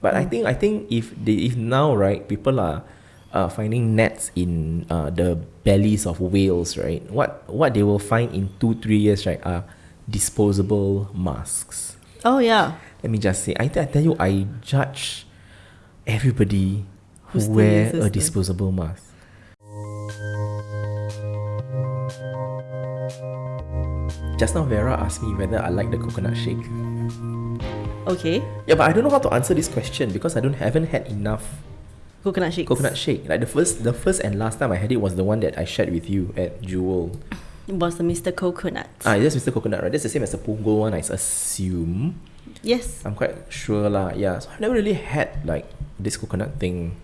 But I think I think if they if now right people are uh, finding nets in uh, the bellies of whales right what what they will find in two three years right are disposable masks. Oh yeah. Let me just say I, I tell you I judge everybody who Who wear a disposable mask. Just now Vera asked me whether I like the coconut shake. Okay. Yeah, but I don't know how to answer this question because I don't haven't had enough Coconut shake. coconut shake. Like the first the first and last time I had it was the one that I shared with you at Jewel. It was the Mr. Coconut. Ah, that's Mr. Coconut, right? That's the same as the Punggol one, I assume. yes. I'm quite sure lah. Yeah, so I've never really had like this coconut thing.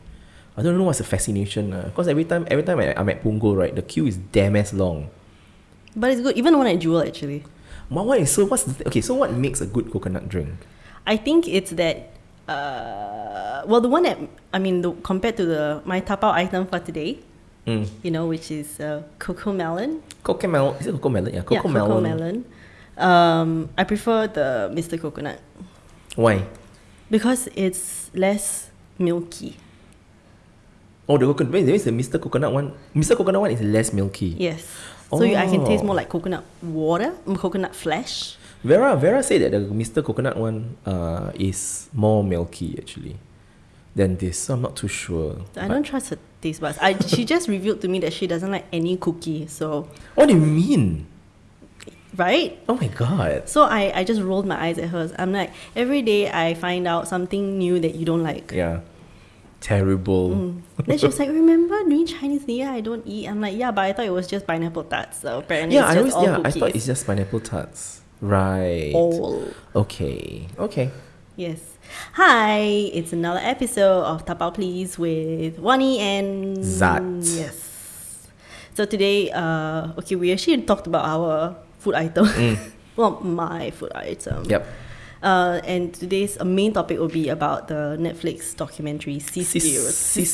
I don't know what's the fascination because every time every time I, I'm at Punggol, right, the queue is damn as long. But it's good. Even the one at Jewel actually. But what is so? What's the th- okay? So what makes a good coconut drink? I think it's that. Uh, well, the one that I mean, the, compared to the my tapao item for today, Mm. you know, which is uh, cocoa melon. Cocoa melon. Is it cocoa melon? Yeah, cocoa yeah, cocoa melon. melon. Um, I prefer the Mr. Coconut Why? because it's less milky. Oh, the coconut. Wait, there is the Mr. Coconut one. Mr. Coconut one is less milky. Yes. So you, I can taste Oh. more like coconut water, mm, coconut flesh. Vera Vera said that the Mr. Coconut one uh, is more milky actually than this. So I'm not too sure. I don't trust her taste buds. I, she just revealed to me that she doesn't like any cookie. So, What do you mean? right? Oh my god. So I, I just rolled my eyes at hers. I'm like, every day I find out something new that you don't like. Yeah. Terrible. Mm. Then she was like, remember during Chinese New Year I don't eat? I'm like, yeah, but I thought it was just pineapple tarts. So apparently Yeah, I always yeah, I thought it's just pineapple tarts. Right. all. Okay. Okay. Yes. Hi, it's another episode of Tapao Please with Wani and Zat. Yes. So today, uh, okay, we actually talked about our food item. well, my food item. Mm. Yep. Uh, and today's uh, main topic will be about the Netflix documentary Seaspiracy.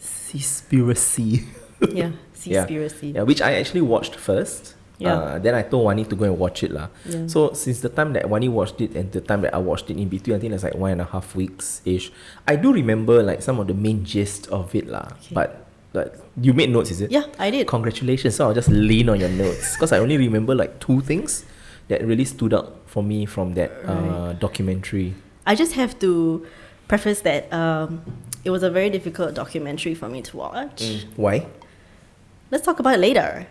Seaspiracy. yeah, Yeah. Seaspiracy. Yeah, which I actually watched first. Yeah. Uh, then I told Wani to go and watch it lah. Yeah. So since the time that Wani watched it and the time that I watched it in between, I think it's like one and a half weeks ish. I do remember like some of the main gist of it lah. Okay. But like you made notes, is it? Yeah, I did. Congratulations. So I'll just lean on your notes because I only remember like two things that really stood out for me from that uh, documentary. I just have to preface that um, it was a very difficult documentary for me to watch. Why? Let's talk about it later.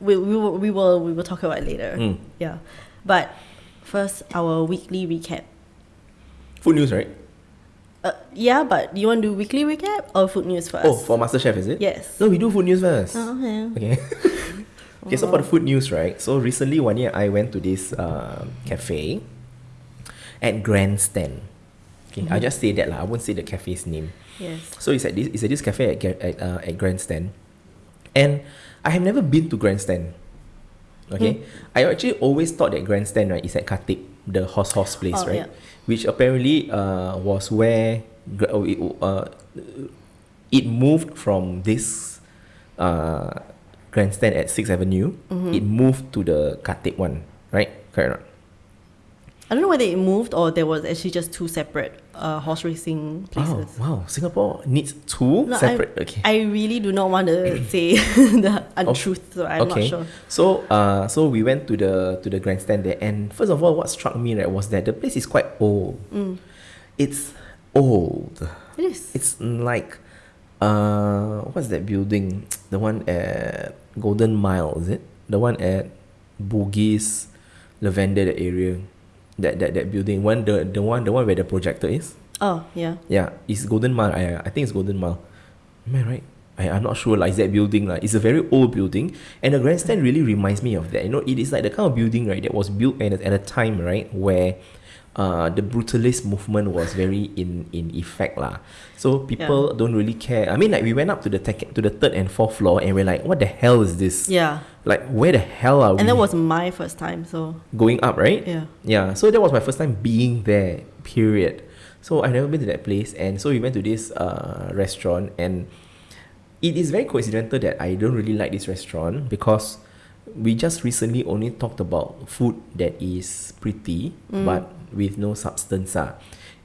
We, we, will, we, will, we will talk about it later. Mm. Yeah. But first, our weekly recap. Food news, right? Uh, yeah, but do you want to do weekly recap or food news first? Oh, for MasterChef, is it? Yes. No, we do food news first. Oh, okay. Okay. okay, so for the food news, right? So recently, one year I went to this uh, cafe at Grandstand. Okay, I just say that lah. I won't say the cafe's name. Yes. So it's at this it's at this cafe at at, uh, at Grandstand, and I have never been to Grandstand. Okay, Hmm. I actually always thought that Grandstand right is at Khatib, the horse horse place, Oh, right? yeah. Which apparently uh, was where oh, it, uh, it moved from this uh, Grandstand at Sixth Avenue. Mm-hmm. It moved to the Khatib one, right? Correct. or? I don't know whether it moved or there was actually just two separate uh, horse racing Oh places. wow! Singapore needs two No, separate. I, okay. I really do not want to say the untruth, so I'm not sure. So uh so we went to the to the grandstand there and first of all what struck me right was that the place is quite old. Mm. It's old. It is. It's like uh what's that building? The one at Golden Mile, is it? The one at Bugis, Lavender that area. That that that building. One the the one the one where the projector is. oh, yeah. Yeah, it's Golden Mile. I, I think it's Golden Mile. Am I right? I, I'm not sure. Like, that building. Like, it's a very old building. And the grandstand really reminds me of that. You know, it is like the kind of building, right, that was built at, at a time, right, where uh, the brutalist movement was very in, in effect. lah. So people don't really care. I mean, like, we went up to the, to the third and fourth floor and we're like, what the hell is this? Yeah. Like, where the hell are we And that was my first time, so going up, right? yeah. Yeah, so that was my first time being there, period. So I've never been to that place, and so we went to this uh, restaurant, and it is very coincidental that I don't really like this restaurant because we just recently only talked about food that is pretty but with no substance. Ah.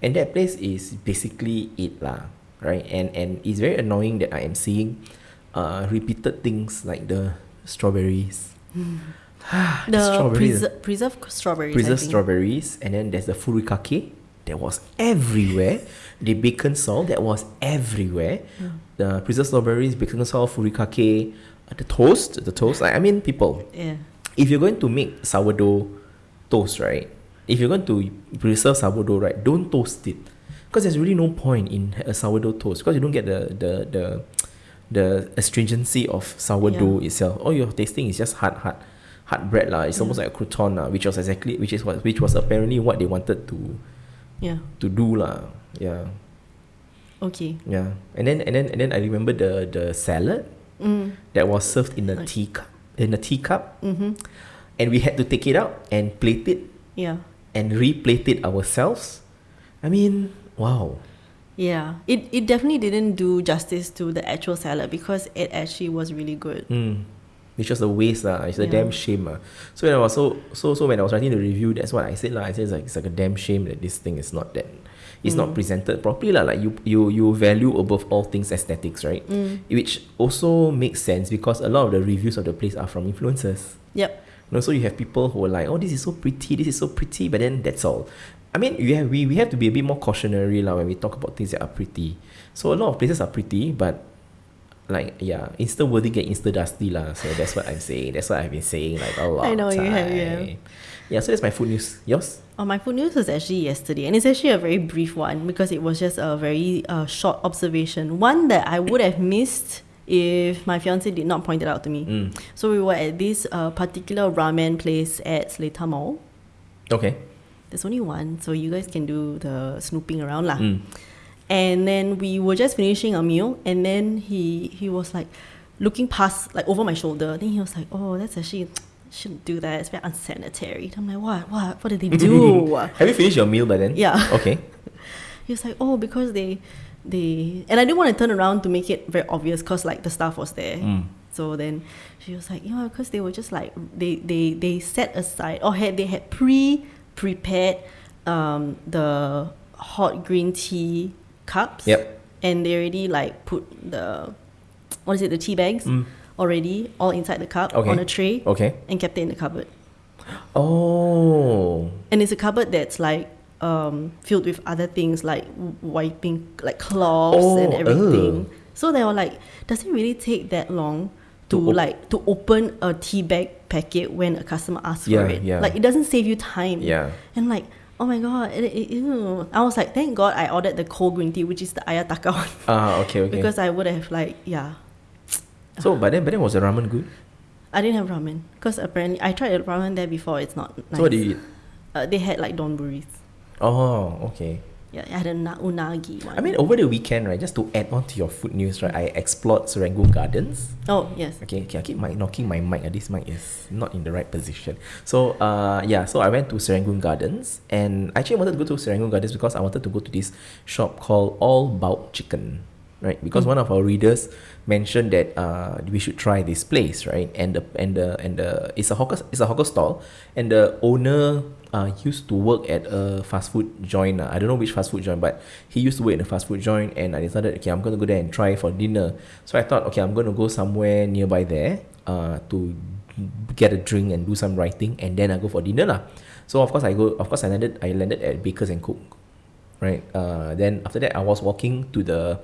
and that place is basically it lah, right? And and it's very annoying that I am seeing, uh, repeated things like the strawberries. The strawberries. preser- preserved strawberries. Preserved strawberries, and then there's the furikake that was everywhere. the bacon salt that was everywhere. The preserved strawberries, bacon salt, furikake, uh, the toast, the toast. I, I mean, people, Yeah. if you're going to make sourdough toast, right? If you're going to preserve sourdough, right, don't toast it, because there's really no point in a sourdough toast because you don't get the the the the astringency of sourdough itself. All you're tasting is just hard, hard, hard bread lah. It's almost like a crouton lah, which was exactly which is what which was apparently what they wanted to Yeah. to do lah. Yeah, Okay. yeah. And then and then and then I remember the the salad Mm. that was served in a Like- teacup in a teacup, Mm-hmm. and we had to take it out and plate it Yeah. And replate it ourselves. I mean, wow. Yeah. It it definitely didn't do justice to the actual salad because it actually was really good. Mm. It's just a waste lah. It's a Yeah. damn shame lah. So when I was so so so when I was writing the review, that's what I said lah. I said it's like it's like a damn shame that this thing is not that it's not Mm. presented properly lah. Like you you you value above all things aesthetics, right? Mm. Which also makes sense because a lot of the reviews of the place are from influencers. Yep. You know, so you have people who are like, oh, this is so pretty, this is so pretty, but then that's all. I mean, we have, we, we have to be a bit more cautionary lah when we talk about things that are pretty. So a lot of places are pretty, but like yeah, Insta worthy get Insta dusty lah. So that's what I'm saying. That's what I've been saying like a lot. I know of you have, yeah. Yeah, so that's my food news. Yours? Oh, my food news was actually yesterday, and it's actually a very brief one because it was just a very uh, short observation. One that I would have missed if my fiance did not point it out to me. Mm. So we were at this uh, particular ramen place at Seletar Mall. Okay. There's only one, so you guys can do the snooping around lah. Mm. And then we were just finishing a meal, and then he he was like looking past like over my shoulder. Then he was like, "Oh, that's actually shouldn't do that. It's very unsanitary." I'm like, "What? What? What did they do?" Have you finished your meal by then? Yeah. Okay. he was like, "Oh, because they they," and I didn't want to turn around to make it very obvious because like the staff was there. Mm. So then she was like, yeah, because they were just like they they they set aside or had they had pre prepared um, the hot green tea cups. Yep. And they already like put the what is it the tea bags Mm. already all inside the cup Okay. on a tray Okay. and kept it in the cupboard. Oh. And it's a cupboard that's like um, filled with other things like wiping like cloths and Oh, everything. ugh. So they were like, does it really take that long to, To op- like to open a tea bag packet when a customer asks Yeah, for it? yeah. Like it doesn't save you time. Yeah. And like, oh my god, it, it, ew. I was like, thank God I ordered the cold green tea, which is the ayataka one, Ah, okay, okay. because I would have like, yeah. so, but then, but then was the ramen good? I didn't have ramen because apparently I tried ramen there before. It's not nice. So what did you eat? Uh, they had like donburis. Oh, okay. Yeah, I had a na- unagi one. I mean, over the weekend, right? Just to add on to your food news, right? I explored Serangoon Gardens. oh yes. Okay, okay, I keep mic- knocking my mic. Uh, this mic is not in the right position. So, uh, yeah, so I went to Serangoon Gardens, and I actually wanted to go to Serangoon Gardens because I wanted to go to this shop called All Bout Chicken, right? Because Mm. one of our readers mentioned that uh, we should try this place, right? And the and the and the it's a hawker it's a hawker stall, and the owner uh, used to work at a fast food joint. Uh, I don't know which fast food joint, but he used to work in a fast food joint, and I decided, okay, I'm gonna go there and try for dinner. So I thought, okay, I'm gonna go somewhere nearby there uh, to get a drink and do some writing, and then I go for dinner lah. So of course I go. Of course I landed. I landed at Bakers and Cook, right? Uh, then after that I was walking to the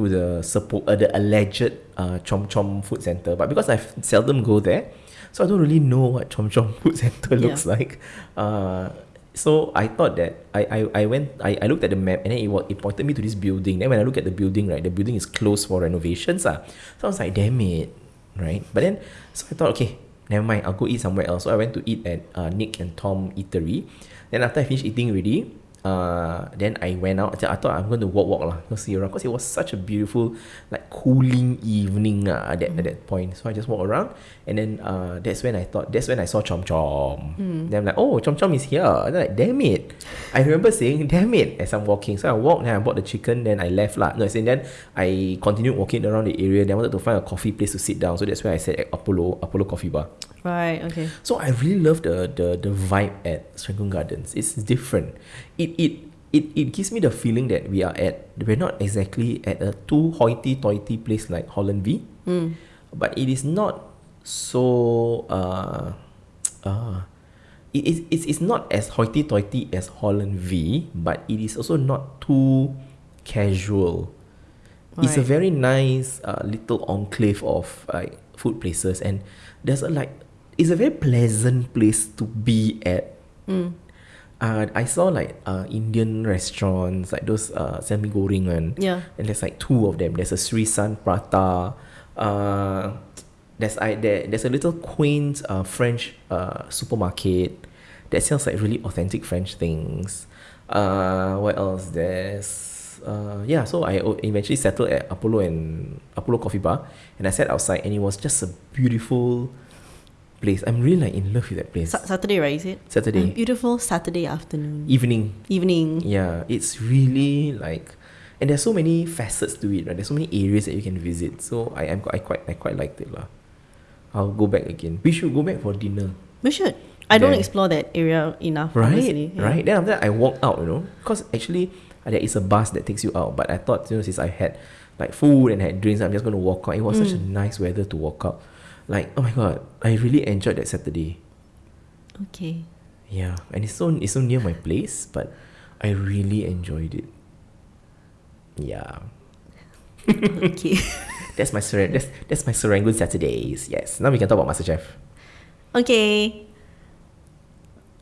to the suppo- uh, the alleged uh, Chomp Chomp Food Center, but because I seldom go there, so I don't really know what Chomp Chomp Food Center Yeah. looks like. Uh, so I thought that I, I, I went I, I looked at the map and then it, it pointed me to this building. Then when I look at the building, right, the building is closed for renovations. Ah. So I was like, damn it. Right? But then so I thought, okay, never mind, I'll go eat somewhere else. So I went to eat at uh, Nick and Tom Eatery. Then after I finished eating already, uh, then I went out. I thought I'm going to walk, walk lah, go see around because it was such a beautiful, like cooling evening uh, at that at that point. So I just walked around, and then uh, that's when I thought that's when I saw Chomp Chomp. Then I'm like, oh, Chomp Chomp is here. And I'm like, damn it! I remember saying, damn it, as I'm walking. So I walked, then I bought the chicken, then I left lah. No, and then I continued walking around the area. Then I wanted to find a coffee place to sit down. So that's where I sat at Apollo Apollo Coffee Bar. Right. Okay. So I really love the the the vibe at Serangoon Gardens. It's different. It it it, it gives me the feeling that we are at we're not exactly at a too hoity-toity place like Holland V, Mm. but it is not so uh, uh, it is it's, it's not as hoity-toity as Holland V, but it is also not too casual. It's a very nice uh, little enclave of like food places, and there's a like it's a very pleasant place to be at. Mm. Uh, I saw like uh, Indian restaurants like those uh, semi goreng one, Yeah. and there's like two of them. There's a Sri San Prata. Uh, there's I there, there's a little quaint uh, French uh, supermarket that sells like really authentic French things. Uh, what else? There's uh, yeah. So I eventually settled at Apollo and Apollo Coffee Bar, and I sat outside, and it was just a beautiful place. I'm really like in love with that place. Sa- Saturday, right? Is it? Saturday A beautiful Saturday afternoon. evening. Evening. Yeah, it's really like, and there's so many facets to it. Right, there's so many areas that you can visit. So I am I quite I quite liked it lah. I'll go back again. We should go back for dinner. We should. I don't explore that area enough. Right. Yeah. right. Then after that, I walked out. You know, because actually there is a bus that takes you out. But I thought you know since I had like food and had drinks, I'm just going to walk out. It was such a Mm. nice weather to walk out. Like oh my god, I really enjoyed that Saturday. Okay. Yeah, and it's so it's so near my place, but I really enjoyed it. Yeah. okay. That's my Seren- that's that's my Serangoon Saturdays. Yes. Now we can talk about MasterChef. Okay.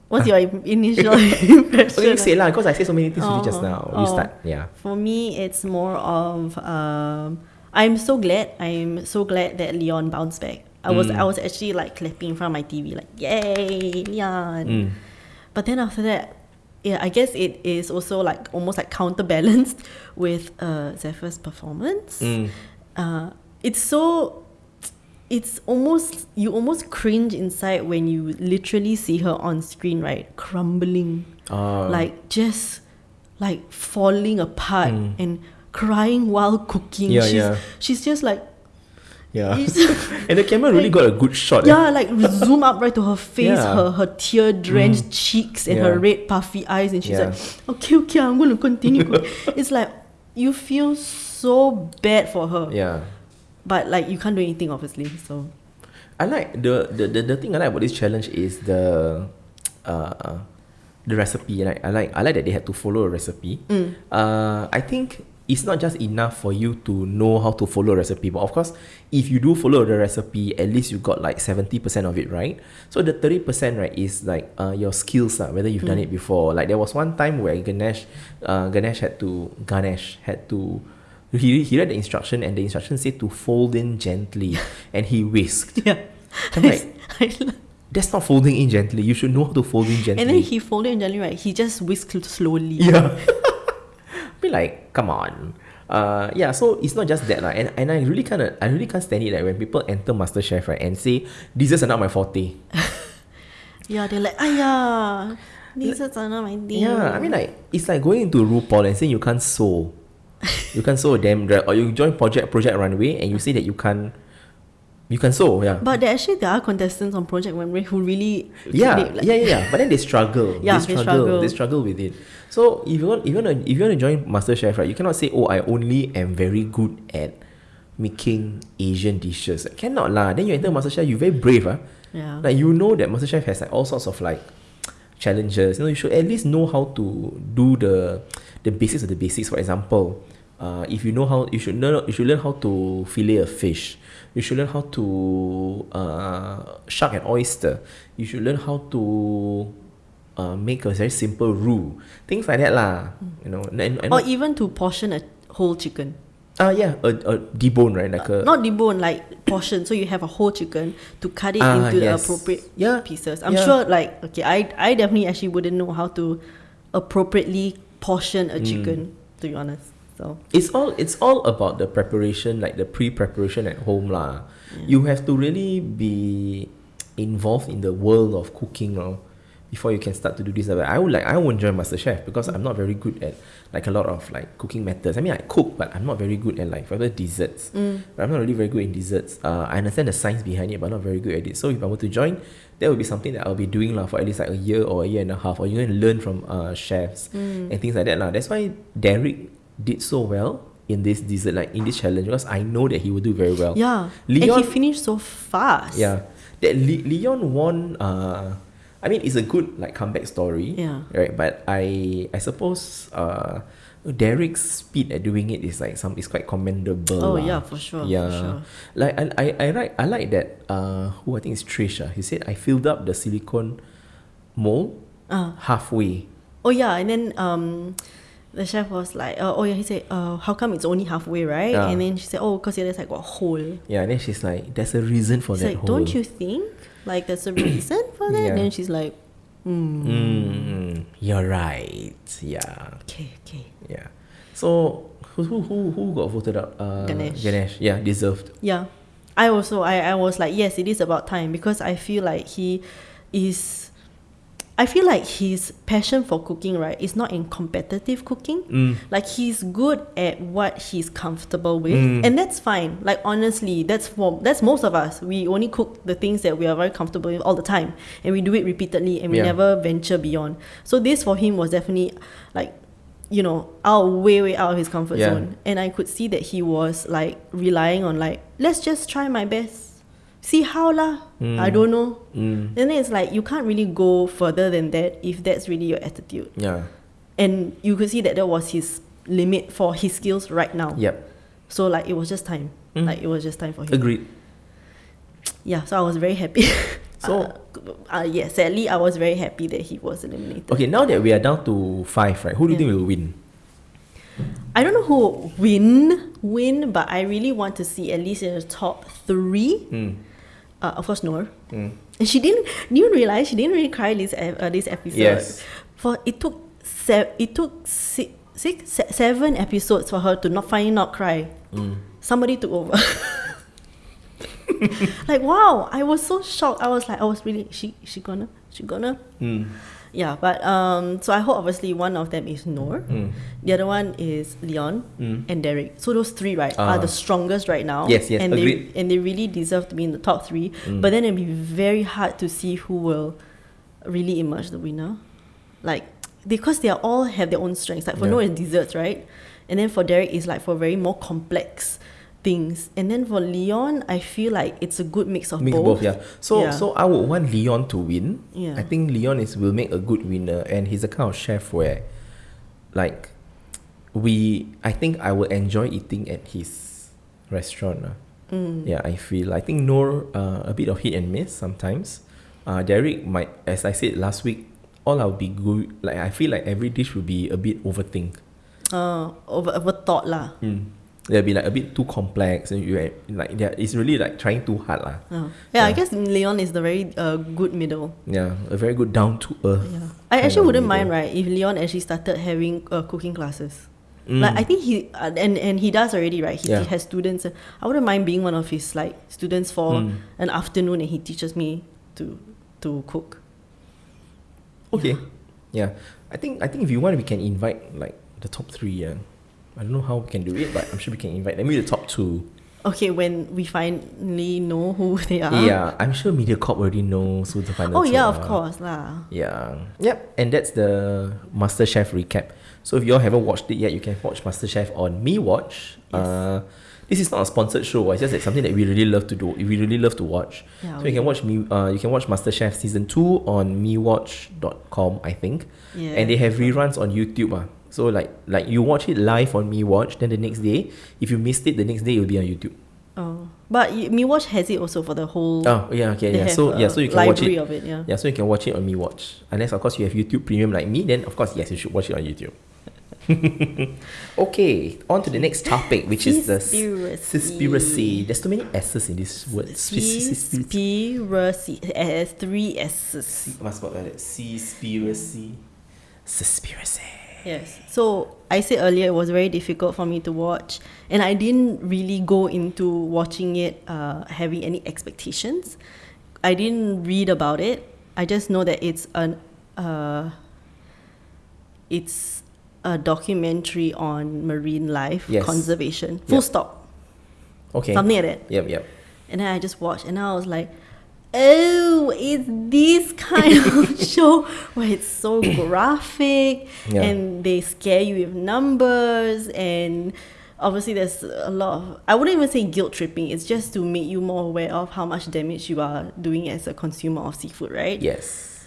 What's your im- initial impression? Okay, you say lah, because I say so many things to you just Oh, now. You oh. start. Yeah. For me, it's more of um, I'm so glad. I'm so glad that Leon bounced back. I was Mm. I was actually like clapping in front of my TV, like yay, Leon. Mm. But then after that, yeah, I guess it is also like almost like counterbalanced with uh, Zephyr's performance. Mm. Uh, it's so. It's almost you almost cringe inside when you literally see her on screen, right? Crumbling Uh, like just like falling apart Mm. and crying while cooking. Yeah, she's, yeah. she's just like yeah. and the camera really got a good shot. eh? yeah, like zoom up right to her face, Yeah. her her tear drenched cheeks and her red puffy eyes, and she's Yeah. like, okay, okay, I'm gonna continue. it's like you feel so bad for her, Yeah. but like you can't do anything, obviously. So I like the, the, the, the thing I like about this challenge is the uh the recipe. Like I like I like that they had to follow a recipe. Mm. Uh I think it's not just enough for you to know how to follow a recipe, but of course, if you do follow the recipe, at least you got like seventy percent of it right. So the thirty percent right is like uh your skills uh, whether you've done it before. Like there was one time where Ganesh, uh Ganesh had to Ganesh had to. He, he read the instruction and the instruction said to fold in gently and he whisked. yeah, I'm like, I that's not folding in gently. You should know how to fold in gently. and then he folded in gently, right? He just whisked slowly. yeah. Be like, come on. Uh, yeah, so it's not just that, lah. and, and I really kind of, I really can't stand it like when people enter MasterChef, right, and say, desserts are not my forte. Yeah, they're like, "Ayah, these are not my thing." Yeah, I mean like, it's like going into RuPaul and saying you can't sew. you can't sew a damn dress, or you join Project Project Runway and you say that you can't, you can sew, yeah. But there actually there are contestants on Project Runway who really yeah, they, like- yeah, yeah, yeah. But then they struggle. Yeah, they they struggle. struggle. They struggle with it. So if you want, if you want to, if you want to join MasterChef, right, you cannot say, "Oh, I only am very good at making Asian dishes." I Cannot lah. Then you enter MasterChef, you very brave, ah. Yeah. Like you know that MasterChef has like all sorts of like challenges. You know, you should at least know how to do the the basics of the basics. For example, uh, if you know how, you should learn. You should learn how to fillet a fish. You should learn how to uh, shuck an oyster. You should learn how to uh, make a very simple roux. Things like that lah. You know, and, and or even to portion a whole chicken. uh, yeah, a, a debone right, like a Not debone, like portion. So you have a whole chicken to cut it Ah, into the appropriate Yeah, pieces. I'm yeah. sure, like, okay, I I definitely actually wouldn't know how to appropriately portion Mm. a chicken. To be honest, so It's all it's all about the preparation, like the pre-preparation at home lah. You have to really be involved in the world of cooking, no? before you can start to do this. But I would like I won't join MasterChef because I'm not very good at like a lot of like cooking methods. I mean I cook, but I'm not very good at like for example desserts. Mm. I'm not really very good in desserts. Uh, I understand the science behind it, but not very good at it. So if I were to join, that would be something that I'll be doing lah for at least like a year or a year and a half, or you're to learn from uh, chefs Mm. and things like that lah. That's why Derek did so well in this dessert like in this challenge because I know that he will do very well. Yeah. and Leon- he finished so fast. Yeah, that Le- Leon won. Uh, I mean, it's a good like comeback story. Yeah. Right, but I I suppose uh, Derek's speed at doing it is like some is quite commendable. Oh, lah. yeah, for sure, for Yeah. sure. Like I I I like I like that. Uh, who I think is Trisha. He said I filled up the silicone mold Uh, halfway. oh yeah, and then um, the chef was like, uh, oh yeah, he said, uh, how come it's only halfway, right? Yeah. And then she said, oh, because the other side got a hole. Yeah, and then she's like, "There's a reason for He's that like, hole." don't you think like there's a reason for that? Yeah. And then she's like, mm, Mm, you're right. Yeah. okay, okay. Yeah. So who who who, who got voted out? Uh, Ganesh. Ganesh. Yeah, deserved. Yeah. I also I, I was like, yes, it is about time because I feel like he is I feel like his passion for cooking, right, is not in competitive cooking. Mm. Like he's good at what he's comfortable with, Mm. and that's fine. Like honestly, that's for that's most of us. We only cook the things that we are very comfortable with all the time, and we do it repeatedly, and we Yeah. never venture beyond. So this for him was definitely like, you know, out way way out of his comfort Yeah. zone, and I could see that he was like relying on like, let's just try my best, see how lah. I Mm. don't know. Mm. And then it's like you can't really go further than that if that's really your attitude Yeah. and you could see that that was his limit for his skills right now. Yep. So like it was just time. Mm. Like it was just time for him. Agreed. Yeah, so I was very happy. So- uh, uh, yeah, sadly I was very happy that he was eliminated. Okay, now that we are down to five, right? Who do you Yeah. think will win? I don't know who will win win, but I really want to see at least in the top three. Mm. Uh, of course, Noor. Mm. And she didn't. You realize she didn't really cry this uh, this episode? Yes. For it took se- it took six, six se- seven episodes for her to not finally not cry. Mm. Somebody took over. like wow, I was so shocked. I was like, I was really she she gonna she gonna Mm. Yeah. But um, so I hope obviously one of them is Noor. Mm. The other one is Leon Mm. and Derek. So those three, right, Ah. are the strongest right now. Yes, yes, and agreed. they and they really deserve to be in the top three. Mm. But then it'd be very hard to see who will really emerge the winner, like because they are all have their own strengths. Like for Yeah. Noah, it's desserts, right? And then for Derek, is like for very more complex things. And then for Leon, I feel like it's a good mix of Mix both. both, yeah. So Yeah. so I would want Leon to win. Yeah. I think Leon is will make a good winner, and he's a kind of chef where, like, we. I think I will enjoy eating at his restaurant. lah. Mm. Yeah, I feel. I think Noor uh, a bit of hit and miss sometimes. Uh, Derek might, as I said last week, all I'll be good. Like I feel like every dish will be a bit overthink. Uh, over over thought lah. Mm. They'll be like a bit too complex, and you like yeah, it's really like trying too hard lah. Uh, yeah, I guess Leon is the very uh, good middle. Yeah, a very good down to earth. Yeah. I actually wouldn't mind, right, if Leon actually started having uh, cooking classes. Mm. Like I think he uh, and and he does already, right? He Yeah. has students. uh, I wouldn't mind being one of his like students for Mm. an afternoon, and he teaches me to to cook. Okay. Yeah. I think I think if you want we can invite like the top three, yeah. I don't know how we can do it, but I'm sure we can invite them. Maybe the top two. Okay, when we finally know who they are. Yeah, I'm sure MediaCorp already knows who the final Oh yeah, of course lah. Yeah. Yep. And that's the MasterChef recap. So if you all haven't watched it yet, you can watch MasterChef on Me Watch. Yes. Uh, this is not a sponsored show. It's just like something that we really love to do. We really love to watch. Yeah, so you can watch me. Uh, you can watch MasterChef season two on MeWatch.com, I think. Yeah. And they have reruns on YouTube. Ah. So like like you watch it live on Me Watch, then the next day, if you missed it, the next day it will be on YouTube. Oh, but y- MeWatch has it also for the whole. Oh yeah, okay, yeah. So yeah, so you can watch it. of it. Yeah. Yeah, so you can watch it on Me Watch. Unless of course you have YouTube Premium like me, then of course yes, you should watch it on YouTube. okay, on to the next topic, which is the Seaspiracy. There's too many S's in this word. Seaspiracy. Seaspiracy. It has three S's. Must spell like that. Seaspiracy. Seaspiracy. Yes. So I said earlier it was very difficult for me to watch, and I didn't really go into watching it uh, having any expectations. I didn't read about it. I just know that it's an uh, it's a documentary on marine life Yes. conservation. Full Yep. stop. Okay. Something like that. Yep, yep. And then I just watched, and I was like, "Oh, it's this kind of show where it's so graphic, Yeah. and they scare you with numbers, and obviously there's a lot of I wouldn't even say guilt tripping. It's just to make you more aware of how much damage you are doing as a consumer of seafood, right? Yes.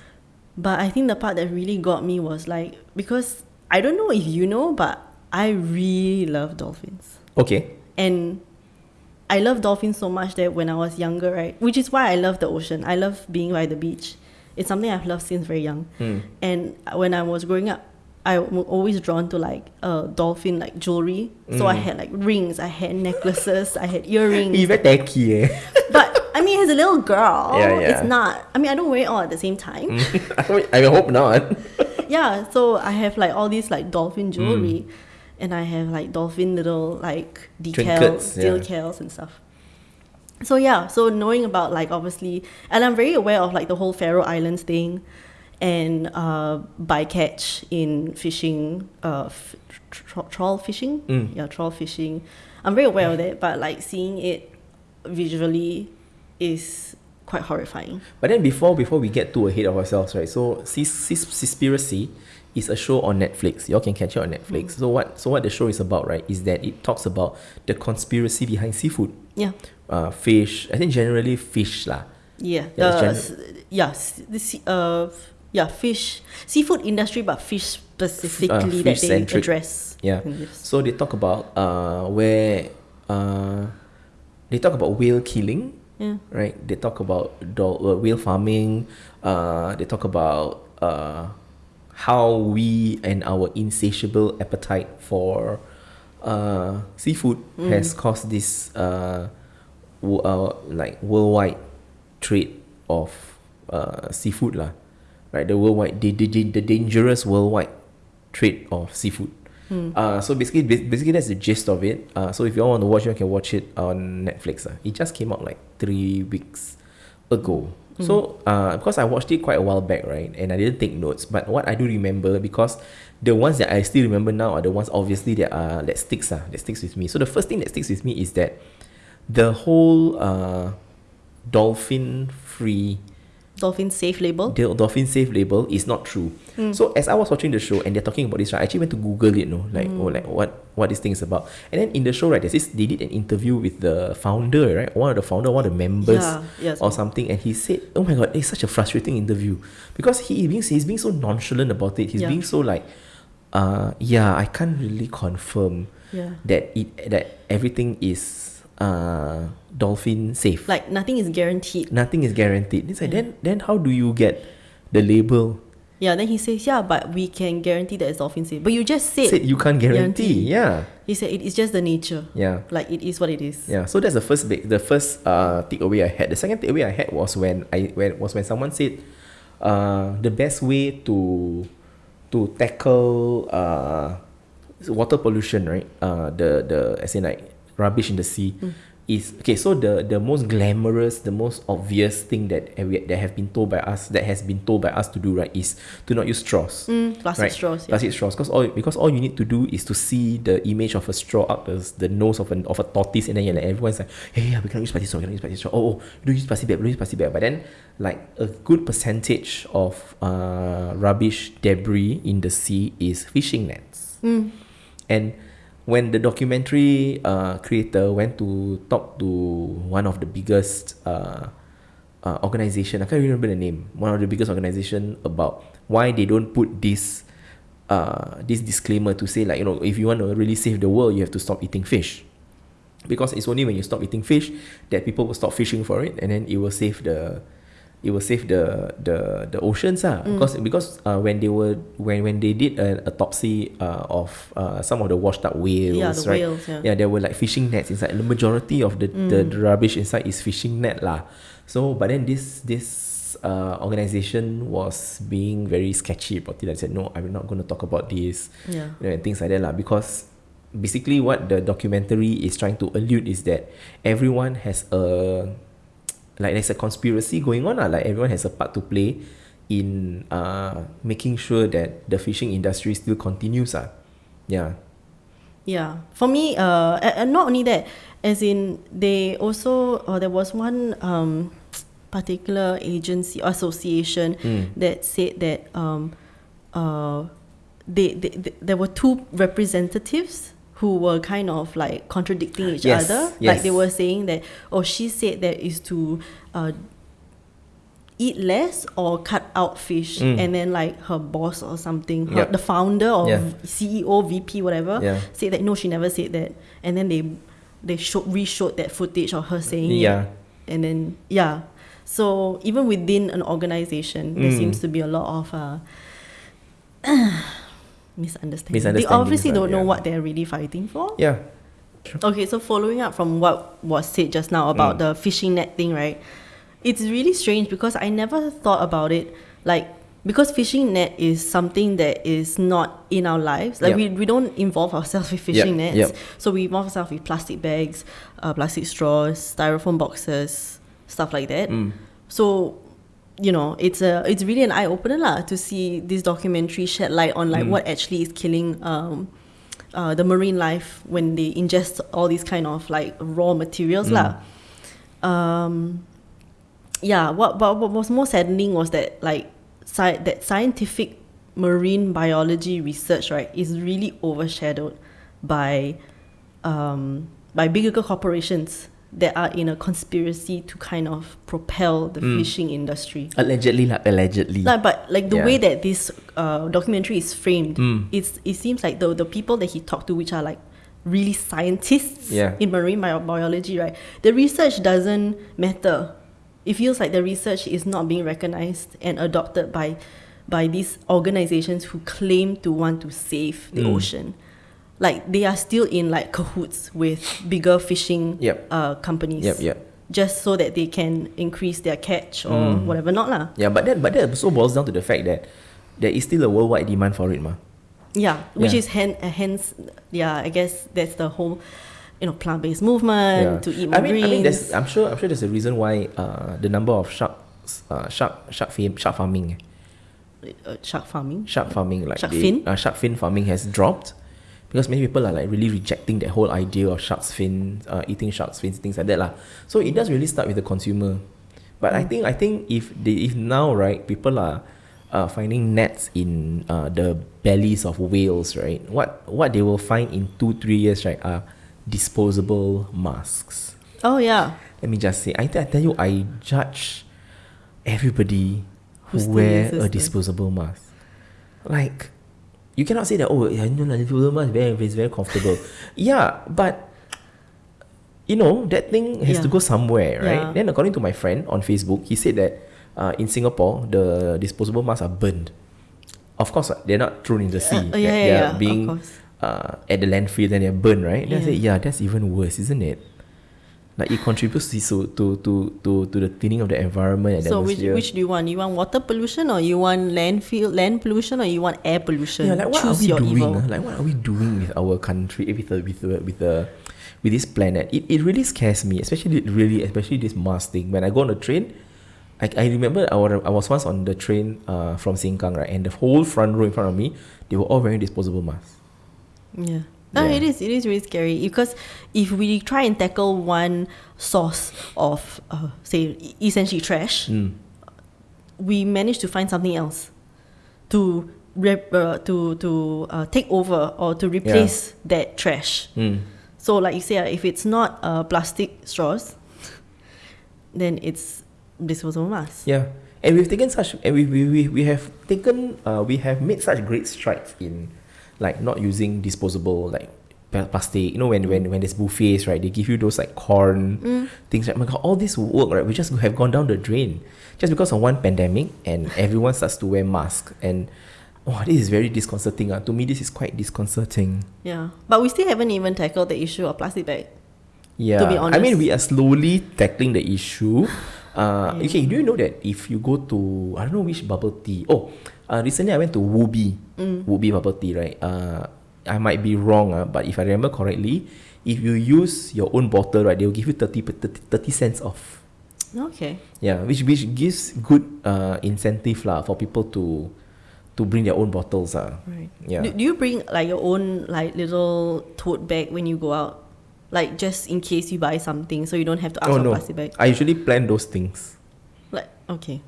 But I think the part that really got me was like because I don't know if you know, but I really love dolphins. Okay. And I love dolphins so much that when I was younger, right, which is why I love the ocean. I love being by the beach. It's something I've loved since very young. Hmm. And when I was growing up, I was always drawn to like uh, dolphin like jewelry. So I Mm. had like rings, I had necklaces, I had earrings. Very tacky, eh? but I mean, as a little girl, Yeah, yeah. it's not. I mean, I don't wear it all at the same time. I hope not. yeah, so I have like all these like Mm. dolphin jewelry, and I have like dolphin little like decals, Trinkets, yeah. decals and stuff. So yeah, so knowing about like obviously, and I'm very aware of like the whole Faroe Islands thing, and uh, bycatch in fishing, uh, f- tr- trawl fishing, Mm. yeah, trawl fishing. I'm very aware of that, but like seeing it visually is quite horrifying. But then before before we get too ahead of ourselves, right? So Seaspiracy is a show on Netflix. Y'all can catch it on Netflix. So what so what the show is about, right, is that it talks about the conspiracy behind seafood. Yeah. Uh, fish. I think generally fish lah. Yeah, Yeah, it's the gen- s- yeah, the uh, yeah, fish, seafood industry, but fish specifically that they address. Yeah. So they talk about uh where uh they talk about whale killing, Yeah, right? They talk about dol- uh, whale farming. Uh, they talk about uh, how we and our insatiable appetite for uh, seafood has caused this uh, uh, like worldwide trade of uh, seafood lah, right? The worldwide, the, the, the dangerous worldwide trade of seafood. Uh, so basically, basically that's the gist of it. Uh, so if you all want to watch it, you can watch it on Netflix. Uh. It just came out like three weeks ago. So uh, because I watched it quite a while back, right, and I didn't take notes, but what I do remember because the ones that I still remember now are the ones obviously that are that sticks uh, that sticks with me. So the first thing that sticks with me is that the whole uh, dolphin free dolphin safe label. the dolphin safe label is not true. So as I was watching the show and they're talking about this, right, I actually went to Google it, no, like oh, like what what this thing is about. And then in the show, right, there's this they did an interview with the founder, right, one of the founder, one of the members Yeah, yes. or something, and he said, "Oh my god, it's such a frustrating interview because he being he's being so nonchalant about it. He's Yeah. being so like, uh, yeah, I can't really confirm Yeah, that it that everything is uh dolphin safe. like nothing is guaranteed. Nothing is guaranteed. It's like then then how do you get the label? Yeah, then he says, yeah, but we can guarantee that it's dolphin safe. But you just said, Said you can't guarantee. guarantee. Yeah. he said it is just the nature. Yeah. Like it is what it is. Yeah. So that's the first big the first uh takeaway I had. The second takeaway I had was when I when was when someone said uh the best way to to tackle uh water pollution, right? Uh the the as in like rubbish in the sea is okay, so the the most glamorous, the most obvious thing that we, that have been told by us that has been told by us to do, right, is to not use straws. Mm, plastic right? straws. Yeah. Plastic straws, because all because all you need to do is to see the image of a straw up the, the nose of an of a tortoise, and then you're like everyone's like, hey, yeah, we can use plastic straw, we can use plastic straw. Oh, oh, don't use plastic bag, don't use plastic bag. But then, like a good percentage of uh, rubbish debris in the sea is fishing nets, Mm. and when the documentary uh, creator went to talk to one of the biggest uh, uh, organization, I can't remember the name, one of the biggest organization about why they don't put this uh, this disclaimer to say like you know if you want to really save the world, you have to stop eating fish, because it's only when you stop eating fish that people will stop fishing for it, and then it will save the it will save the the the oceans ah. because because uh, when they were when when they did an autopsy uh, of uh, some of the washed up whales Yeah, the right whales, yeah. yeah there were like fishing nets inside the majority of the, the, the rubbish inside is fishing net lah so but then this this uh, organization was being very sketchy about it I said no I'm not going to talk about this Yeah. you know, and things like that lah. Because basically, what the documentary is trying to allude is that everyone has a like there's a conspiracy going on lah. Like everyone has a part to play in uh, making sure that the fishing industry still continues. Uh. Yeah. Yeah, for me, uh, and, not only that, as in they also, uh, there was one um, particular agency or association Mm. that said that um, uh, they, they, they there were two representatives who were kind of like contradicting each Yes, other. Like they were saying that, oh, she said that is to uh, eat less or cut out fish, Mm. and then like her boss or something, her, Yep. the founder or Yeah. CEO, VP, whatever, Yeah. said that no, she never said that, and then they they showed re-showed that footage of her saying it. Yeah. and then yeah, so even within an organization, there Mm. seems to be a lot of uh, misunderstanding. They obviously don't know yeah. what they're really fighting for. Yeah. Okay, so following up from what was said just now about Mm. the fishing net thing, right? It's really strange because I never thought about it like because fishing net is something that is not in our lives. Like Yep. we, we don't involve ourselves with fishing Yep, nets. yep. So we involve ourselves with plastic bags, uh, plastic straws, styrofoam boxes, stuff like that. Mm. So you know, it's a it's really an eye opener lah to see this documentary shed light on like Mm. what actually is killing um, uh, the marine life when they ingest all these kind of like raw materials Mm. lah. Um, yeah, what, what what was more saddening was that like sci- that scientific marine biology research right is really overshadowed by um, by bigger corporations that are in a conspiracy to kind of propel the Mm. fishing industry. Allegedly, like allegedly. Like, but like the Yeah. way that this uh, documentary is framed, Mm. it's it seems like the the people that he talked to, which are like really scientists Yeah. in marine bio- biology, right? The research doesn't matter. It feels like the research is not being recognized and adopted by by these organizations who claim to want to save the Mm. ocean. Like they are still in like cahoots with bigger fishing Yep. uh, companies. Yep, yep. Just so that they can increase their catch or Mm. whatever, not lah. Yeah, but that but that also boils down to the fact that there is still a worldwide demand for it, ma. Yeah, which Yeah. is hen- uh, hence, yeah, I guess that's the whole, you know, plant-based movement to eat more I mean, greens. I mean, there's, I'm sure, I'm sure there's a reason why uh, the number of sharks, uh, shark, shark fin, shark farming, uh, shark farming. shark farming, like Shark fin? uh, shark fin farming has dropped because many people are like really rejecting that whole idea of shark's fin, uh, eating shark's fins, things like that lah. So it does really start with the consumer. But I Mm. think, I think if they, if now right, people are. Uh, finding nets in uh, the bellies of whales, right? What what they will find in two three years, right, are disposable masks. Oh yeah, Let me just say, I, I tell you, I judge everybody who Who wear a disposable mask. Like, you cannot say that, oh, yeah, you know, disposable mask very, it's very comfortable. yeah, but, you know, that thing has to go somewhere, right? Yeah. Then, according to my friend on Facebook, he said that uh, in Singapore, the disposable masks are burned. Of course, uh, they're not thrown in the sea. Uh, yeah, yeah, they're yeah, being uh, at the landfill, then they're burned, right? Then I said, yeah, that's even worse, isn't it? Like it contributes to to to to, to the thinning of the environment and So which atmosphere. which do you want? You want water pollution or you want landfill land pollution or you want air pollution? yeah, like what Choose are we doing? evil. ah? Like what are we doing with our country, with the with the with the with this planet? It, it really scares me, especially really especially this mask thing. When I go on the train, I, I remember I was, I was once on the train uh, from Sengkang, right, and the whole front row in front of me, they were all wearing disposable masks. Yeah. No, Yeah. it is. It is really scary because if we try and tackle one source of, uh, say, essentially trash, Mm. we manage to find something else to rep, uh, to to uh, take over or to replace that trash. Mm. So, like you say, uh, if it's not uh, plastic straws, then it's disposable masks. Yeah, and we've taken such, and we we, we, we have taken, uh, we have made such great strides in, like not using disposable like plastic. You know, when when when there's buffets, right? They give you those like corn Mm. things. Right? Oh my God, all this work, right? We just have gone down the drain just because of one pandemic, and everyone starts to wear masks and. Oh, this is very disconcerting. Uh. To me, this is quite disconcerting. Yeah, but we still haven't even tackled the issue of plastic bag. Yeah, To be honest. I mean we are slowly tackling the issue. Uh, Yeah. Okay, do you know that if you go to I don't know which bubble tea. Oh, uh, recently I went to Woobi, Mm. Woobi bubble tea, right? Uh, I might be wrong, uh, but if I remember correctly, if you use your own bottle, right, they will give you 30, 30, 30 cents off. Okay. Yeah, which which gives good uh, incentive lah for people to to bring their own bottles. Uh. Right. Yeah. Do, do you bring like your own like little tote bag when you go out? Like just in case you buy something, so you don't have to ask oh for no, plastic bag. I usually plan those things. Like okay.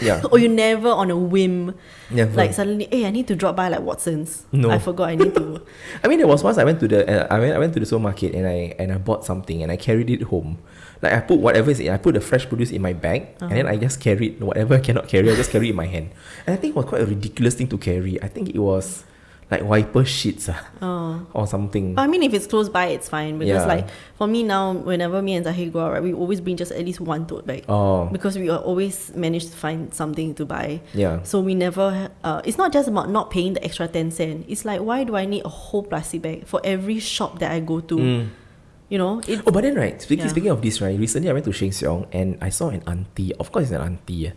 Yeah. or you never on a whim, Never. like suddenly, hey, I need to drop by like Watsons. No. I forgot I need to. I mean, there was once I went to the uh, I went I went to the supermarket and I and I bought something and I carried it home. Like I put whatever is in, I put the fresh produce in my bag and then I just carried whatever I cannot carry. I just carry in my hand. And I think it was quite a ridiculous thing to carry. I think it was like wiper sheets ah, oh. or something. But I mean, if it's close by, it's fine because Yeah. like for me now, whenever me and Zahir go out, right, we always bring just at least one tote bag Oh, because we always manage to find something to buy. yeah. So we never. Uh, it's not just about not paying the extra ten cent. It's like why do I need a whole plastic bag for every shop that I go to? Mm. You know, it. Oh, but then right, speaking, Yeah. speaking of this, right, recently I went to Sheng Siong and I saw an auntie. Of course, it's an auntie.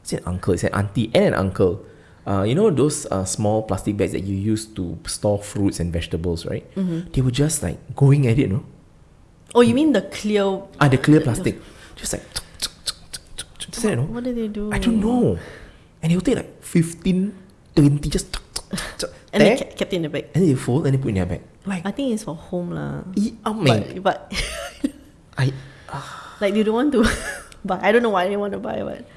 It's an uncle. It's an auntie and an uncle. Uh, you know those uh, small plastic bags that you use to store fruits and vegetables, right? Mhm. They were just like going at it, no? Oh, you mean the clear? Ah, the clear plastic. Just like, just like, know? What did they do? I don't know. And he'll take like 15, 20, just And they kept it in the bag. and then they fold and they put in their bag. Like, I think it's for home lah. I, oh But, but I, like they don't want to. but I don't know why they want to buy. But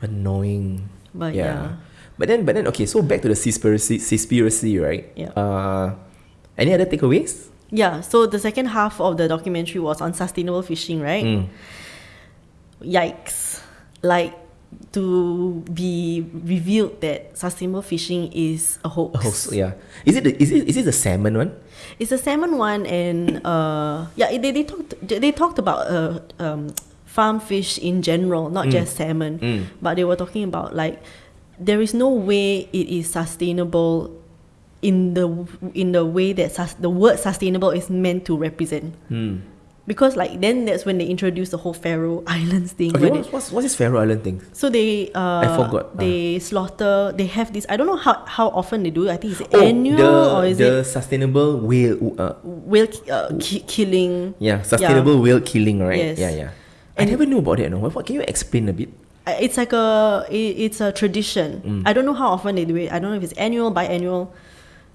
annoying. but yeah. yeah. But then, but then, okay. So back to the conspiracy, conspiracy, right? Yeah. Uh, any other takeaways? Yeah, so the second half of the documentary was on sustainable fishing, right? Mm. Yikes. Like to be revealed that sustainable fishing is a hoax. Oh, so, yeah. Is it the, is it is it the salmon one? It's a salmon one and uh yeah, they, they talked they talked about uh um farm fish in general, not Mm. just salmon. Mm. But they were talking about like there is no way it is sustainable in the in the way that sus- the word sustainable is meant to represent. Hmm. Because like then that's when they introduced the whole Faroe Islands thing. Okay, what's, what's what's this Faroe Island thing? so they uh, I forgot, uh. They slaughter. They have this. I don't know how, how often they do. it. I think it's Oh, annual the or is the it sustainable whale? Uh, whale ki- uh, ki- killing? yeah, sustainable whale killing, right? Yes. Yeah, yeah. I never knew about that. No, what- can you explain a bit? It's like a it, it's a tradition. Mm. I don't know how often they do it. I don't know if it's annual, biannual.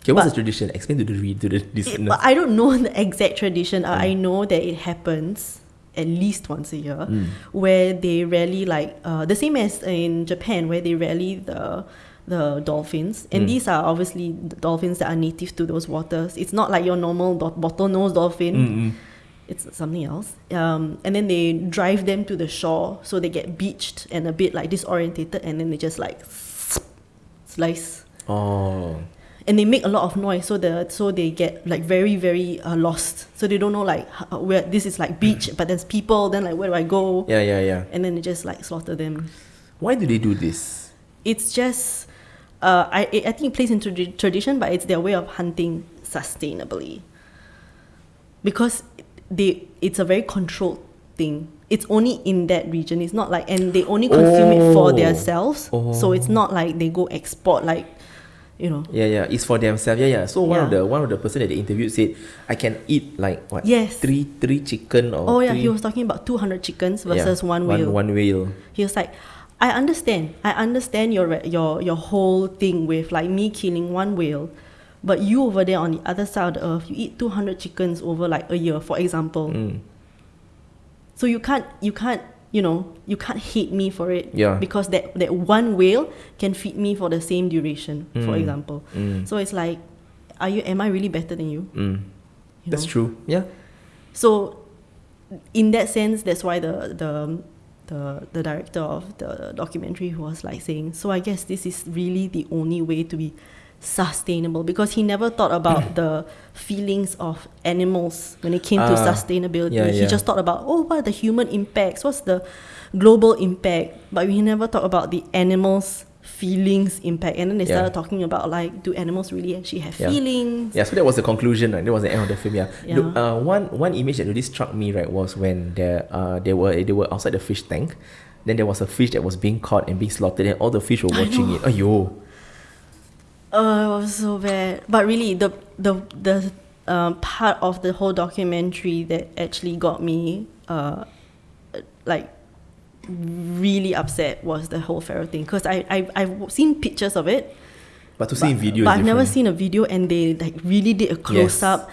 Okay, what's But- the tradition? Explain to the read to the listeners. but I don't know the exact tradition. Mm. I know that it happens at least once a year, Mm. where they rally like uh, the same as in Japan, where they rally the the dolphins, and Mm. these are obviously the dolphins that are native to those waters. It's not like your normal do- bottlenose dolphin. Mm, mm. It's something else. Um, and then they drive them to the shore, so they get beached and a bit like disorientated, and then they just like slice Oh, and they make a lot of noise so the so they get like very very uh, lost so they don't know like h- where this is like beach but there's people then like where do i go yeah, yeah, yeah. and then they just like slaughter them Why do they do this? it's just uh, I, I think it plays into the tradition but it's their way of hunting sustainably because they it's a very controlled thing it's only in that region it's not like and they only consume it for Oh. themselves so it's Oh. not like they go export like you know Yeah, yeah. It's for themselves. Yeah, yeah. So one of the one of the person that they interviewed said, I can eat like what? Yes. Three three chicken or oh yeah three, he was talking about 200 chickens yeah, versus one whale One, one whale. He was like, I understand. I understand your your your whole thing with like me killing one whale, but you over there on the other side of the earth, you eat two hundred chickens over like a year, for example. Mm. So you can't you can't you know you can't hate me for it Yeah. because that that one whale can feed me for the same duration, for Mm. example. Mm. So it's like, are you? Am I really better than you? Mm. you That's know? true. Yeah. So, in that sense, that's why the the the the director of the documentary was like saying, so I guess this is really the only way to be sustainable because he never thought about the feelings of animals when it came to Ah, sustainability. yeah, he yeah. just thought about oh, what are the human impacts? What's the global impact? But we never thought about the animals' feelings impact. And then they Yeah. started talking about like, do animals really actually have Yeah. feelings? Yeah, so that was the conclusion, right? That was the end of the film. Yeah. Yeah. Look, uh, one one image that really struck me, right, was when there uh they were they were outside the fish tank. Then there was a fish that was being caught and being slaughtered, and all the fish were watching it. Ayo. Oh, it was so bad. But really, the the the um, part of the whole documentary that actually got me, uh, like, really upset was the whole Faroe thing because I, I I've seen pictures of it, But to see in but, video, but I've never seen a video and they like really did a close up.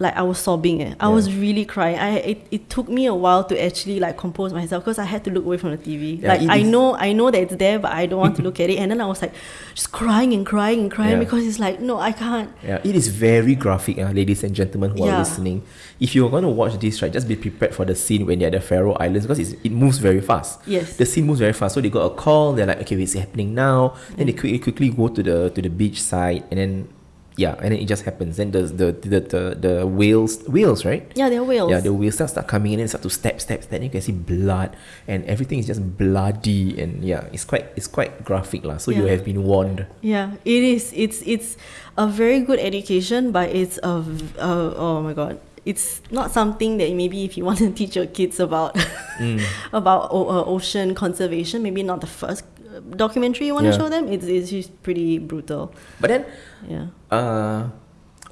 Like I was sobbing. Eh. I Yeah. was really crying. I it, it took me a while to actually like compose myself because I had to look away from the TV. Yeah, like I know I know that it's there, but I don't want to look at it. And then I was like just crying and crying and crying Yeah. because it's like no, I can't. Yeah, it is very graphic, uh, ladies and gentlemen who are listening. If you're going to watch this, right, just be prepared for the scene when they're at the Faroe Islands because it's, it moves very fast. Yes. The scene moves very fast. So they got a call. They're like, okay, it's happening now. Then they quickly quickly go to the to the beach side, and then yeah, and then it just happens. Then the the the the, the whales whales right. Yeah, they're whales. Yeah, the whales start, start coming in and start to step, step, step. Then you can see blood, and everything is just bloody, and yeah, it's quite, it's quite graphic lah. So you have been warned. Yeah, it is. It's it's a very good education, but it's a, a oh my god, it's not something that maybe if you want to teach your kids about Mm. about o- uh, ocean conservation, maybe not the first documentary you want to Yeah. show them. It's it's just pretty brutal. But then Yeah. uh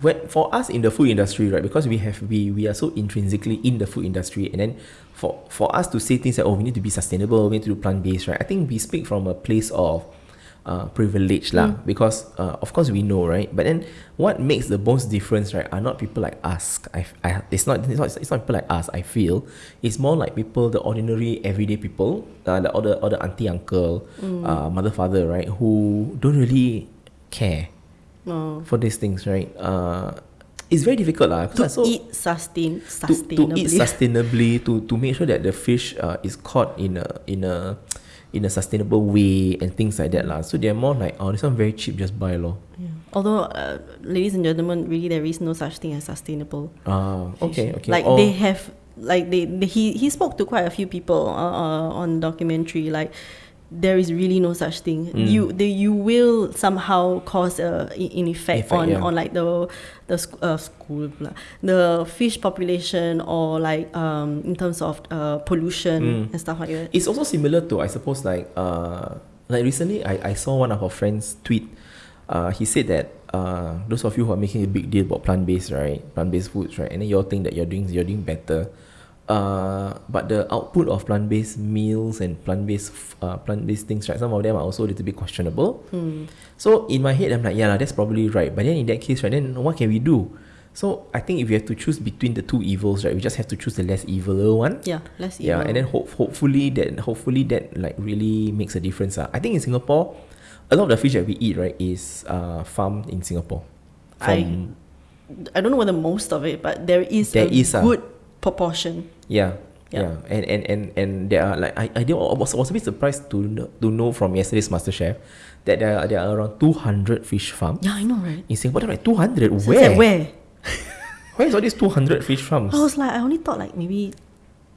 when for us in the food industry right because we have we we are so intrinsically in the food industry and then for for us to say things like oh we need to be sustainable we need to do plant based right i think we speak from a place of uh, privilege lah because uh, of course we know right but then what makes the most difference right are not people like us I, I it's not it's not it's not people like us I feel it's more like people the ordinary everyday people uh, the other the auntie uncle uh, mother father right who don't really care Oh. for these things, right? Uh, it's very difficult lah. To so eat sustain to, to eat sustainably, to, to make sure that the fish uh, is caught in a in a in a sustainable way and things like that lah. So they're more like, oh, this one very cheap, just buy lor. Yeah. Although, uh, ladies and gentlemen, really there is no such thing as sustainable. Ah, okay, okay. Like they have, like they, they he he spoke to quite a few people uh, uh, on documentary. Like there is really no such thing. Mm. You the you will somehow cause a in effect, Effect, on yeah. on like the the sc- uh, school pula. the fish population or like um in terms of uh, pollution Mm. and stuff like that. It's also similar to I suppose like uh like recently I, I saw one of our friends tweet. Uh, he said that uh, those of you who are making a big deal about plant based right, plant based foods right, and then you all think that you're doing you're doing better. Uh, but the output of plant based meals and plant based uh, plant based things right, some of them are also a little bit questionable. So in my head I'm like, yeah, that's probably right. But then in that case, right, then what can we do? So I think if we have to choose between the two evils, right, we just have to choose the less evil one. Yeah, less evil. Yeah, and then hope, hopefully that hopefully that like really makes a difference. Uh. I think in Singapore, a lot of the fish that we eat right is uh, farmed in Singapore. I- From, I don't know whether the most of it, but there is There a is a- good proportion. Yeah, Yeah. yeah, and and and and there are like I I, did, was was a bit surprised to know, to know from yesterday's MasterChef that there are, there are around two hundred fish farms Yeah, I know, right? in Singapore. Like two hundred. So Where? like, where? Where is all these two hundred fish farms? I was like, I only thought like maybe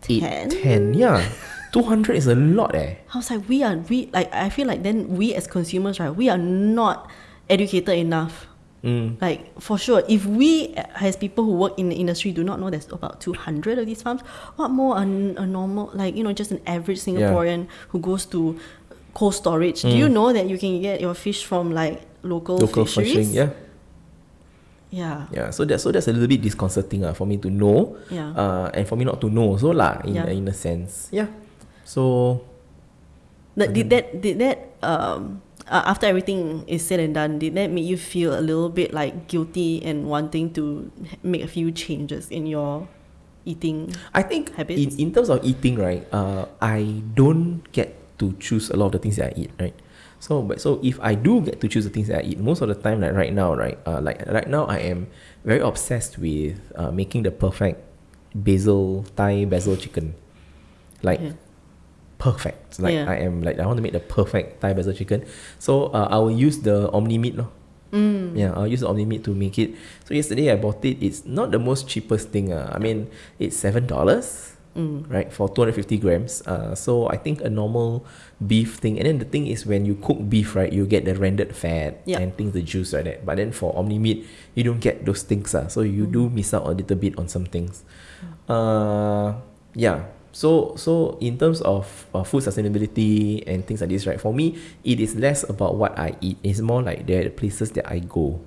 10. ten, yeah. Two hundred is a lot, eh. I was like, we are we like I feel like then we as consumers, right? We are not educated enough. Mm. Like for sure, if we as people who work in the industry do not know there's about two hundred of these farms, what more a, a normal like you know just an average Singaporean who goes to cold storage? Do you know that you can get your fish from like local, Mm. Local fisheries? fishing, yeah. Yeah. Yeah, so that so that's a little bit disconcerting uh, for me to know, Yeah. uh, and for me not to know so lah in Yeah. in a sense. Yeah. So That, did that did that um uh, after everything is said and done, did that make you feel a little bit like guilty and wanting to make a few changes in your eating? I think in, in terms of eating, right, uh, I don't get to choose a lot of the things that I eat, right? So but so if I do get to choose the things that I eat, most of the time, like right now, right, uh, like right now, I am very obsessed with uh, making the perfect basil Thai basil chicken, like Yeah. Perfect. Like Yeah. I am like I want to make the perfect Thai basil chicken. So uh, I will use the omni meat, no. Mm. Yeah, I'll use the omni meat to make it. So yesterday I bought it. It's not the most cheapest thing. Uh. I mean, it's seven dollars, Mm. right, for two hundred fifty grams. Uh, so I think a normal beef thing. And then the thing is, when you cook beef, right, you get the rendered fat Yeah. and things, the juice like that. But then for omni meat, you don't get those things. Uh. So you do miss out a little bit on some things. Uh, yeah. So so in terms of uh, food sustainability and things like this, right? For me, it is less about what I eat. It's more like the places that I go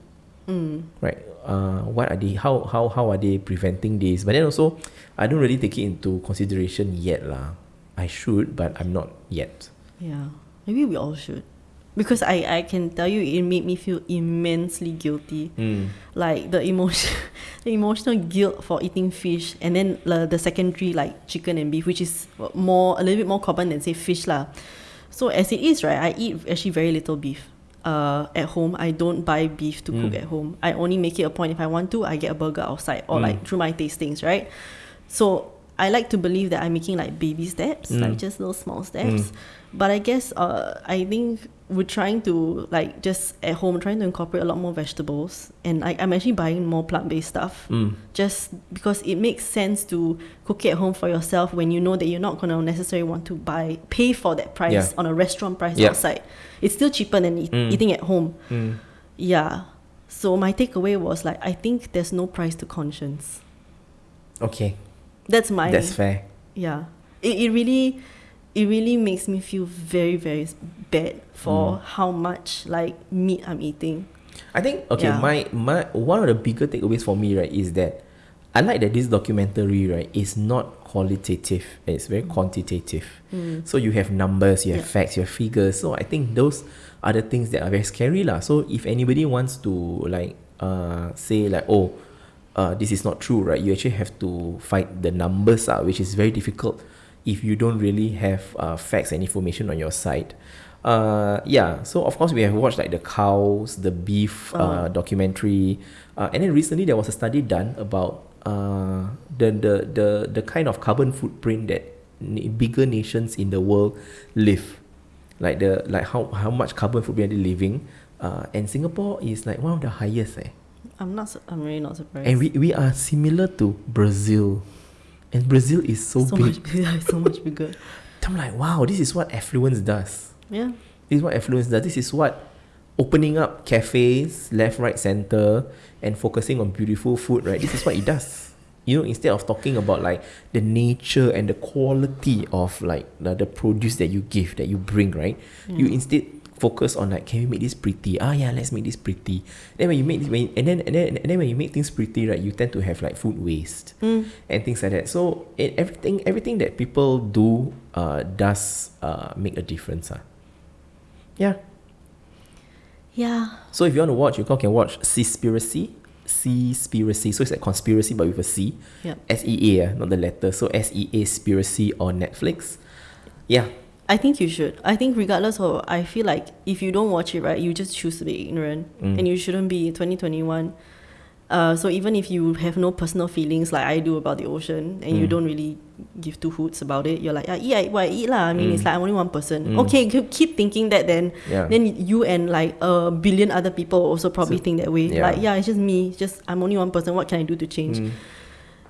Mm. right? Uh, what are they? How how how are they preventing this? But then also, I don't really take it into consideration yet, lah. I should, but I'm not yet. Yeah, maybe we all should. Because I, I can tell you it made me feel immensely guilty. Mm. Like the emotion the emotional guilt for eating fish and then the, the secondary like chicken and beef, which is more a little bit more common than say fish lah. So as it is, right, I eat actually very little beef. Uh, at home, I don't buy beef to cook Mm. at home. I only make it a point if I want to, I get a burger outside or Mm. like through my tastings, right? So I like to believe that I'm making like baby steps, Mm. like just little small steps. But I guess uh, I think we're trying to like just at home trying to incorporate a lot more vegetables, and I, I'm actually buying more plant based stuff Mm. just because it makes sense to cook it at home for yourself when you know that you're not gonna necessarily want to buy pay for that price Yeah. on a restaurant price Yeah. outside. It's still cheaper than eat, Mm. eating at home. Mm. Yeah. So my takeaway was like I think there's no price to conscience. Okay, That's my that's fair. yeah. It, it really it really makes me feel very very bad for Mm. how much like meat I'm eating. I think okay, Yeah. my my one of the bigger takeaways for me right is that I like that this documentary right is not qualitative, it's very quantitative. Mm. So you have numbers, you have Yeah. facts, you have figures. So I think those are the things that are very scary lah. So if anybody wants to like uh say like oh uh this is not true, right? You actually have to fight the numbers out, which is very difficult if you don't really have uh, facts and information on your side. Uh yeah, so of course we have watched like the cows, the beef uh, Uh. documentary, uh, and then recently there was a study done about uh the the the the kind of carbon footprint that bigger nations in the world live like the like how how much carbon footprint they're they living uh, and Singapore is like one of the highest eh. I'm not I'm really not surprised. and we, we are similar to Brazil and Brazil is so, so big much bigger, so much bigger. I'm like wow this is what affluence does Yeah. this is what affluence does. This is what opening up cafes left right center and focusing on beautiful food right? This is what it does. You know instead of talking about like the nature and the quality of like the, the produce that you give that you bring right? You instead focus on like can we make this pretty? Ah yeah let's make this pretty. Then when you make this when and then and then and then when you make things pretty right you tend to have like food waste Mm. and things like that. So it, everything everything that people do uh, does uh, make a difference uh. Yeah Yeah. so if you want to watch, you can watch Seaspiracy. Seaspiracy. So it's like conspiracy but with a C. Yep. S E A, ah, not the letter. So S E A Spiracy on Netflix. Yeah. I think you should. I think regardless of I feel like if you don't watch it right, you just choose to be ignorant. Mm. And you shouldn't be twenty twenty one. Uh, so even if you have no personal feelings like I do about the ocean and you Mm. don't really give two hoots about it, you're like, yeah, eat, I, I eat lah. I mean, it's Mm. like I'm only one person. Mm. Okay, keep thinking that then. Yeah. Then you and like a billion other people also probably So- think that way. yeah. Like, yeah, it's just me. It's just I'm only one person. What can I do to change? Mm.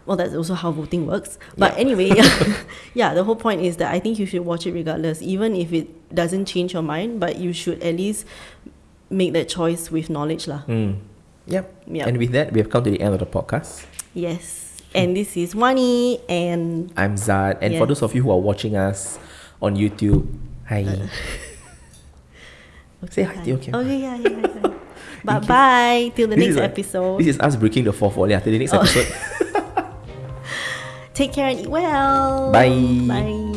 Well, that's also how voting works. But Yeah. anyway, yeah, the whole point is that I think you should watch it regardless, even if it doesn't change your mind. But you should at least make that choice with knowledge, lah. Mm. Yep. And with that, we have come to the end of the podcast. Yes. And this is Wani, and I'm Zad. And for those of you who are watching us on YouTube, hi. Say hi to your camera. Okay, yeah, yeah, yeah. Bye bye till the This next like- episode. This is us breaking the fourth wall. Yeah, till the next Oh. episode. Take care and eat well. Bye. Bye.